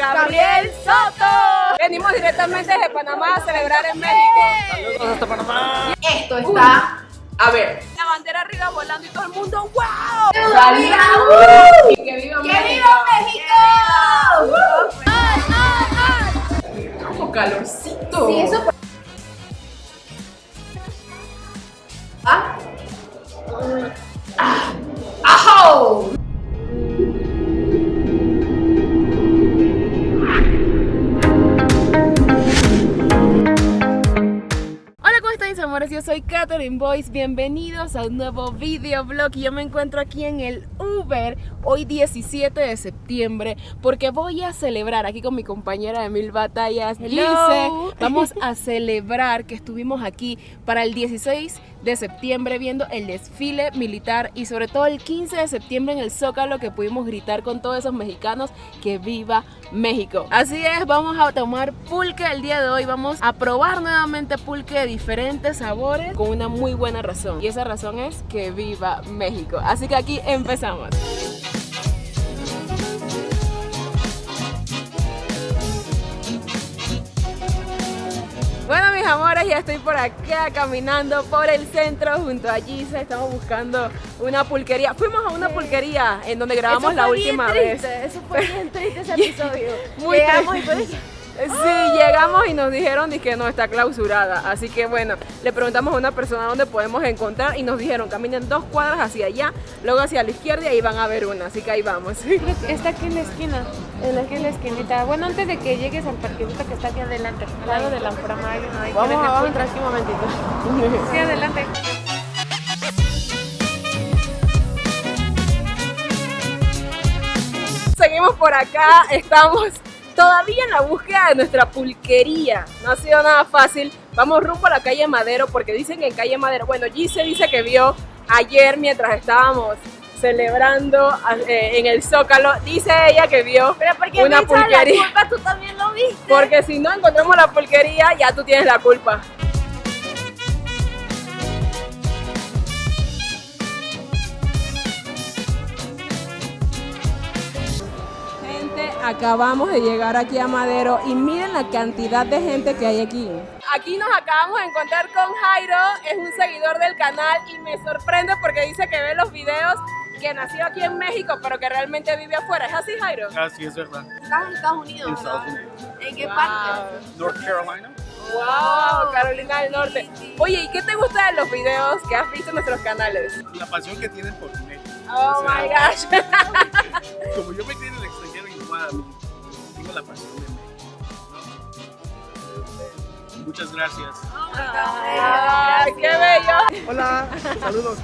Gabriel Soto. Venimos directamente desde Panamá a celebrar en México. Saludos hasta Panamá. Esto está, a ver, la bandera arriba volando y todo el mundo, ¡wow! ¡Salida! ¡Uh! Que viva ¡Que México. viva México! Como calorcito. Sí, eso por- ¿Ah? ¡Ah! ¡Ajo! Catherine Boyce, bienvenidos a un nuevo videoblog y yo me encuentro aquí en el Uber hoy 17 de septiembre porque voy a celebrar aquí con mi compañera de Mil Batallas, Gilce. Vamos a celebrar que estuvimos aquí para el 16 de septiembre viendo el desfile militar y sobre todo el 15 de septiembre en el Zócalo que pudimos gritar con todos esos mexicanos que viva México. Así es, vamos a tomar pulque el día de hoy, vamos a probar nuevamente pulque de diferentes sabores con una muy buena razón y esa razón es que viva México. Así que aquí empezamos. Bueno mis amores, ya estoy por acá caminando por el centro junto a Gisa, estamos buscando una pulquería. Fuimos a una pulquería en donde grabamos Eso la bien última vez. Eso fue bien triste ese episodio. Muy Llegamos triste. Sí, llegamos y nos dijeron que no está clausurada. Así que bueno, le preguntamos a una persona dónde podemos encontrar y nos dijeron caminen dos cuadras hacia allá, luego hacia la izquierda y ahí van a ver una. Así que ahí vamos. Está aquí en la esquina, en la, aquí en la esquinita. Bueno, antes de que llegues al parquecito que está aquí adelante, al lado de la ahí que Vamos, vamos a entrar aquí un momentito. Sí, adelante. Seguimos por acá, estamos todavía en la búsqueda de nuestra pulquería. No ha sido nada fácil. Vamos rumbo a la calle Madero porque dicen que en calle Madero, bueno, Gise dice que vio ayer mientras estábamos celebrando eh, en el Zócalo, dice ella que vio Pero porque una me echas la pulquería. culpa, tú también lo viste. Porque si no encontramos la pulquería, ya tú tienes la culpa. Acabamos de llegar aquí a Madero y miren la cantidad de gente que hay aquí. Aquí nos acabamos de encontrar con Jairo, es un seguidor del canal y me sorprende porque dice que ve los videos que nació aquí en México pero que realmente vive afuera. ¿Es así, Jairo? Así es verdad. Estás en Estados En Unidos, Estados ¿verdad? Unidos. ¿En qué Wow. parte? North Carolina. Wow, Carolina del Norte. Oye, ¿y qué te gusta de los videos que has visto en nuestros canales? La pasión que tienen por México. Oh O sea, my gosh. Como yo me crié en el extranjero, tengo la pasión de México. ¿no? Muchas gracias. Ay, qué bello. Hola, saludos.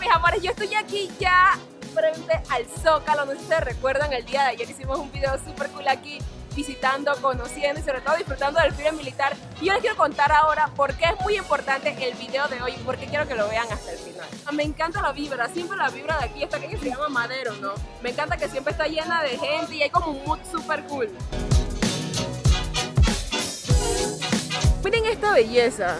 Mis amores, yo estoy aquí ya frente al Zócalo. No sé si se recuerdan, el día de ayer hicimos un video súper cool aquí visitando, conociendo y sobre todo disfrutando del desfile militar. Y yo les quiero contar ahora por qué es muy importante el video de hoy y por qué quiero que lo vean hasta el final. Me encanta la vibra, siempre la vibra de aquí, esta calle se llama Madero, ¿no? Me encanta que siempre está llena de gente y hay como un mood súper cool. Miren esta belleza.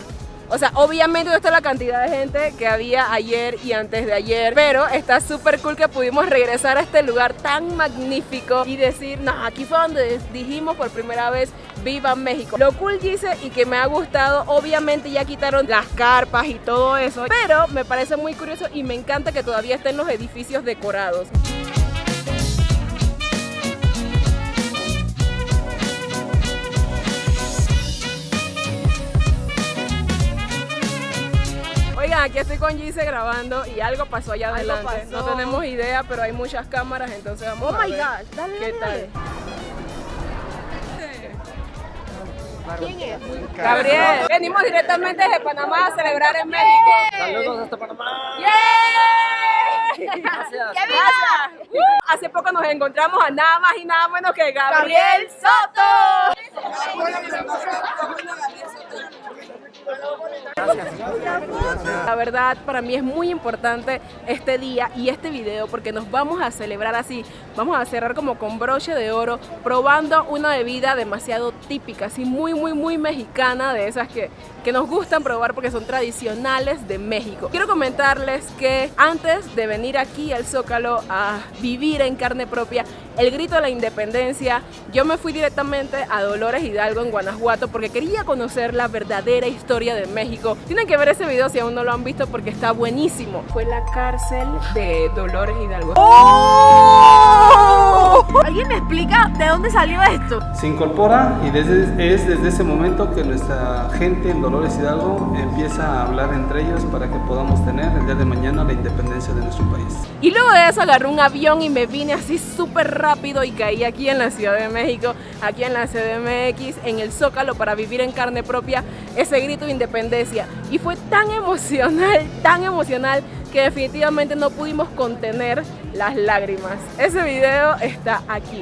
O sea, obviamente no está la cantidad de gente que había ayer y antes de ayer, pero está súper cool que pudimos regresar a este lugar tan magnífico y decir, no, aquí fue donde dijimos por primera vez, viva México. Lo cool dice y que me ha gustado, obviamente ya quitaron las carpas y todo eso, pero me parece muy curioso y me encanta que todavía estén los edificios decorados. Aquí estoy con Gise grabando y algo pasó allá Algo adelante. No tenemos idea, pero hay muchas cámaras, entonces vamos Oh a my ver gosh, dale, qué dale, tal. dale. ¿Quién es? Gabriel, venimos directamente desde Panamá a celebrar en México. Saludos hasta Panamá. ¡Yay! Gracias. ¡Que viva! Uh, Hace poco nos encontramos a nada más y nada menos que Gabriel Soto. La verdad, para mí es muy importante este día y este video porque nos vamos a celebrar así. Vamos a cerrar como con broche de oro, probando una bebida demasiado típica, así muy, muy, muy mexicana, de esas que, que nos gustan probar porque son tradicionales de México. Quiero comentarles que antes de venir aquí al Zócalo a vivir en carne propia, el grito de la independencia, yo me fui directamente a Dolores Hidalgo en Guanajuato porque quería conocer la verdadera historia de México. Tienen que ver ese video si aún no lo han visto porque está buenísimo. Fue la cárcel de Dolores Hidalgo. ¡Oh! ¿Alguien me explica de dónde salió esto? Se incorpora y desde, es desde ese momento que nuestra gente en Dolores Hidalgo empieza a hablar entre ellos para que podamos tener el día de mañana la independencia de nuestro país. Y luego de eso agarré un avión y me vine así súper rápido y caí aquí en la Ciudad de México, aquí en la CDMX, en el Zócalo para vivir en carne propia ese grito de independencia. Y fue tan emocional, tan emocional que definitivamente no pudimos contener las lágrimas. Ese video está aquí.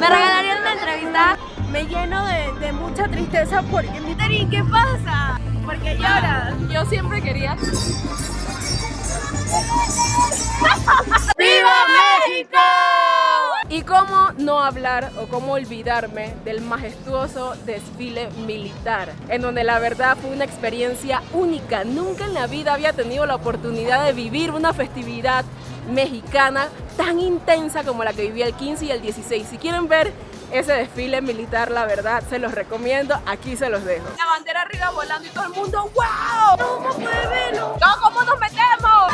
¿Me regalarían una entrevista? Me lleno de, de mucha tristeza porque Miterin, ¿qué pasa? Porque lloras. Yo siempre quería... ¡Viva México! Y cómo no hablar o cómo olvidarme del majestuoso desfile militar, en donde la verdad fue una experiencia única. Nunca en la vida había tenido la oportunidad de vivir una festividad mexicana tan intensa como la que viví el 15 y el 16. Si quieren ver ese desfile militar, la verdad, se los recomiendo. Aquí se los dejo. La bandera arriba volando y todo el mundo, ¡wow! ¿Cómo puede verlo? ¿cómo nos metemos?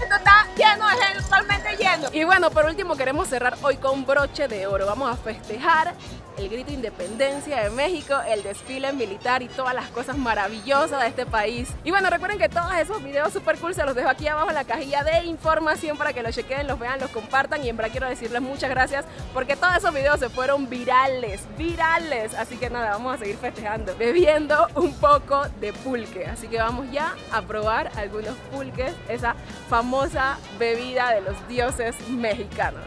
Esto está lleno de gente, totalmente lleno. Y bueno, por último queremos cerrar hoy con broche de oro. Vamos a festejar el grito de independencia de México, el desfile militar y todas las cosas maravillosas de este país. Y bueno, recuerden que todos esos videos super cool se los dejo aquí abajo en la cajilla de información para que los chequen, los vean, los compartan y en verdad quiero decirles muchas gracias porque todos esos videos se fueron virales, virales. Así que nada, vamos a seguir festejando, bebiendo un poco de pulque. Así que vamos ya a probar algunos pulques, esa famosa bebida de los dioses mexicanos.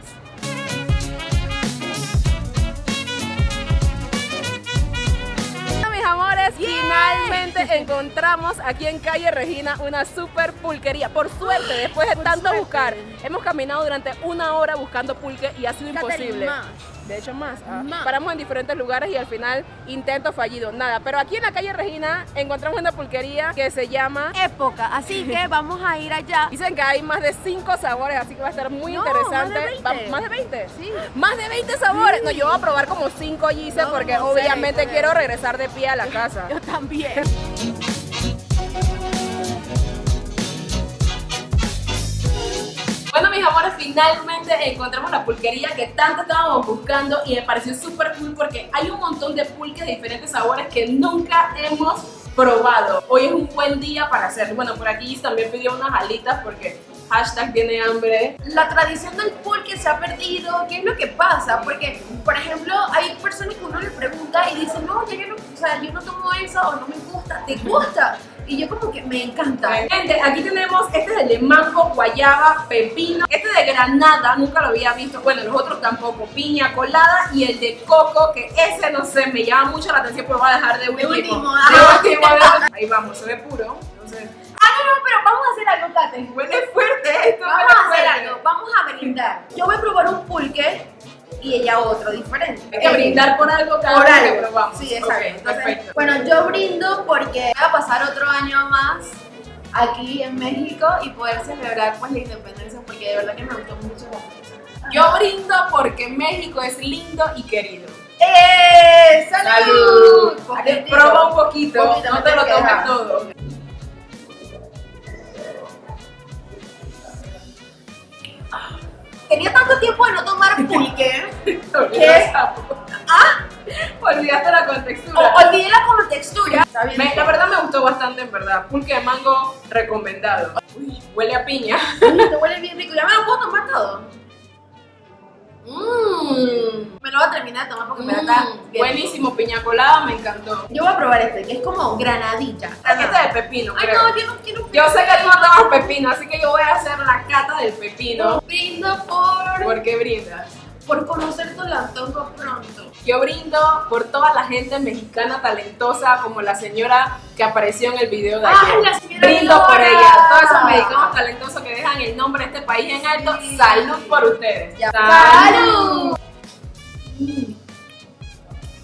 mis amores, finalmente encontramos aquí en calle Regina una super pulquería. Por suerte, después de Por tanto suerte. buscar, hemos caminado durante una hora buscando pulque y ha sido imposible. De hecho, más. ah. Más. Paramos en diferentes lugares y al final intento fallido. Nada, pero aquí en la calle Regina encontramos una pulquería que se llama... Época, así que vamos a ir allá. Dicen que hay más de 5 sabores, así que va a estar muy No, interesante. más de 20. Va- ¿Más de 20? Sí. Más de 20 sabores. No, yo voy a probar como 5 Gise No, porque no sé, obviamente quiero regresar de pie a la casa. Yo también. Amores, finalmente encontramos la pulquería que tanto estábamos buscando y me pareció súper cool porque hay un montón de pulques de diferentes sabores que nunca hemos probado. Hoy es un buen día para hacerlo. Bueno, por aquí también pidió unas alitas porque hashtag tiene hambre. La tradición del pulque se ha perdido. ¿Qué es lo que pasa? Porque, por ejemplo, hay personas que uno le pregunta y dicen, no, yo no, o sea, yo no tomo eso o no me gusta. ¿Te gusta? Y yo como que me encanta. Gente, aquí tenemos este es de mango, guayaba, pepino. Este de granada, nunca lo había visto. Bueno, los otros tampoco. Piña colada y el de coco, que ese no sé, me llama mucho la atención, pero voy a dejar de último. último, De último, de- Ahí vamos, se ve puro. Entonces, Ah, no, no, pero vamos a hacer algo, Kate. huele fuerte esto. Vamos a hacer fuerte. algo, vamos a brindar. Yo voy a probar un pulque y ella otro diferente. Hay que brindar por algo cada Por vez que algo. probamos. Sí, exacto. Ok, Entonces, perfecto. Bueno, yo brindo porque voy a pasar otro año más aquí en México y poder celebrar pues la independencia porque de verdad que me gustó mucho la. Yo brindo porque México es lindo y querido. ¡Eh! ¡Salud! Poquitito. Prueba un poquito, Poquito, no me te lo tomes todo. Tenía tanto tiempo de no tomar pulque. Olvidaste la- Olvidaste la contextura. o, olvidé la como textura. Está bien. Me- la verdad me gustó bastante, en verdad. Pulque de mango recomendado. Uy, huele a piña. Uy, te huele bien rico. ¿Ya me lo puedo tomar todo? Mmm. Me lo voy a terminar de tomar porque me está bien buenísimo, piña colada, me encantó. Yo voy a probar este, que es como granadilla. Aquí está de pepino, Ay, creo. no, yo no quiero. Yo sé que tú no tomas pepino, así que yo voy a hacer la cata del pepino. Brindo por, ¿Por qué brindas? por conocer tu antojo pronto. Yo brindo por toda la gente mexicana talentosa como la señora que apareció en el video de ¡Ay, ayer. la brindo por ella, todos esos mexicanos talentosos que dejan el nombre de este país en alto. Salud por ustedes. Ya. Salud. ¡Salud!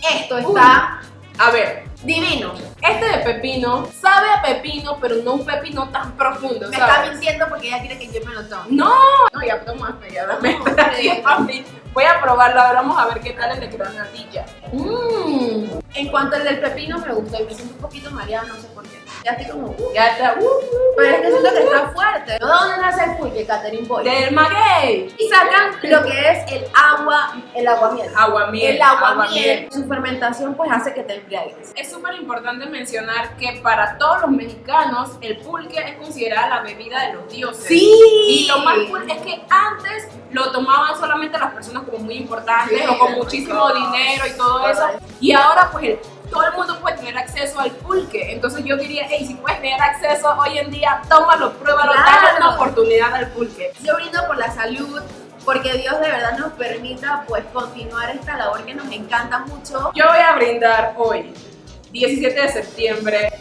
Esto está A ver, divino. Este de pepino sabe a pepino, pero no un pepino tan profundo, Me está mintiendo porque ella quiere que yo me lo tome. No, no, ya tomaste, ya dame No. Voy a probarlo, ahora vamos a ver qué tal el de granadilla. Mmm. En cuanto al del pepino me gustó y me siento un poquito mareada, no sé por qué. Ya estoy como. uh, Ya está, uh, uh, Pero es que siento que está fuerte. ¿De dónde nace el pulque, Catherine Boy? del maguey. Y sacan lo que es el agua, el aguamiel. Aguamiel. El aguamiel, su fermentación pues hace que te embriagues. Es súper importante mencionar que para todos los mexicanos el pulque es considerada la bebida de los dioses. Y lo más cool es que antes lo tomaban solamente las personas como muy importantes Sí, o con muchísimo dinero y todo eso. Y ahora pues el- todo el mundo puede tener acceso al pulque. Entonces yo diría, hey, si puedes tener acceso hoy en día, tómalo, pruébalo, Claro. dale una oportunidad al pulque. Yo brindo por la salud, porque Dios de verdad nos permita pues continuar esta labor que nos encanta mucho. Yo voy a brindar hoy, 17 de septiembre,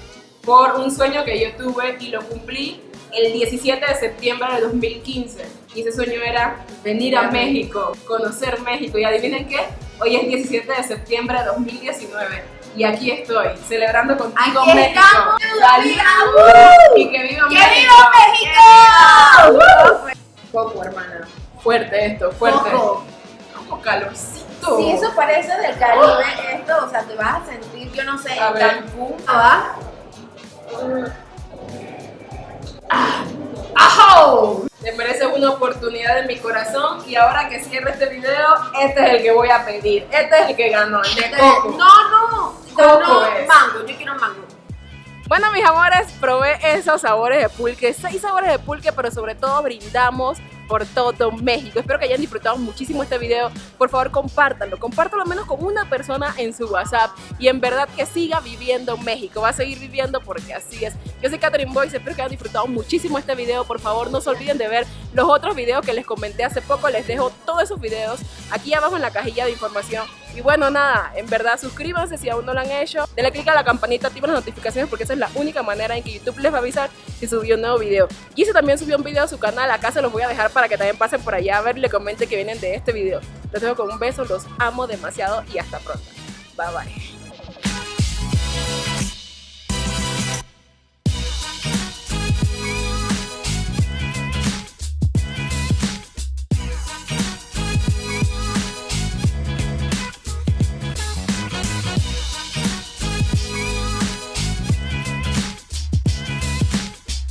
por un sueño que yo tuve y lo cumplí el 17 de septiembre de 2015. Y ese sueño era venir a México, conocer México. Y adivinen qué, hoy es 17 de septiembre de 2019. Y aquí estoy, celebrando contigo Aquí México. Y que viva ¡Que México. viva México! Coco, hermana. Fuerte esto, fuerte. Como calorcito. Si eso parece del Caribe, esto, o sea, te vas a sentir, yo no sé, A en ver. Cancún, ¿va? ¡Ajo! Te mereces una oportunidad de mi corazón y ahora que cierre este video, este es el que voy a pedir. Este es el que ganó, el de Este- coco. No, no, Coco no, es. mango, yo quiero mango. Bueno, mis amores, probé esos sabores de pulque, seis sabores de pulque, pero sobre todo brindamos por todo México. Espero que hayan disfrutado muchísimo este video. Por favor, compártanlo. Compártanlo al menos con una persona en su WhatsApp. Y en verdad que siga viviendo México. Va a seguir viviendo porque así es. Yo soy Catherine Boyce. Espero que hayan disfrutado muchísimo este video. Por favor, no se olviden de ver los otros videos que les comenté hace poco. Les dejo todos esos videos aquí abajo en la cajilla de información. Y bueno, nada, en verdad suscríbanse si aún no lo han hecho. Denle click a la campanita, activen las notificaciones porque esa es la única manera en que YouTube les va a avisar si subió un nuevo video. Gise también subió un video a su canal, acá se los voy a dejar para que también pasen por allá a ver y le comenten que vienen de este video. Los dejo con un beso, los amo demasiado y hasta pronto. Bye bye.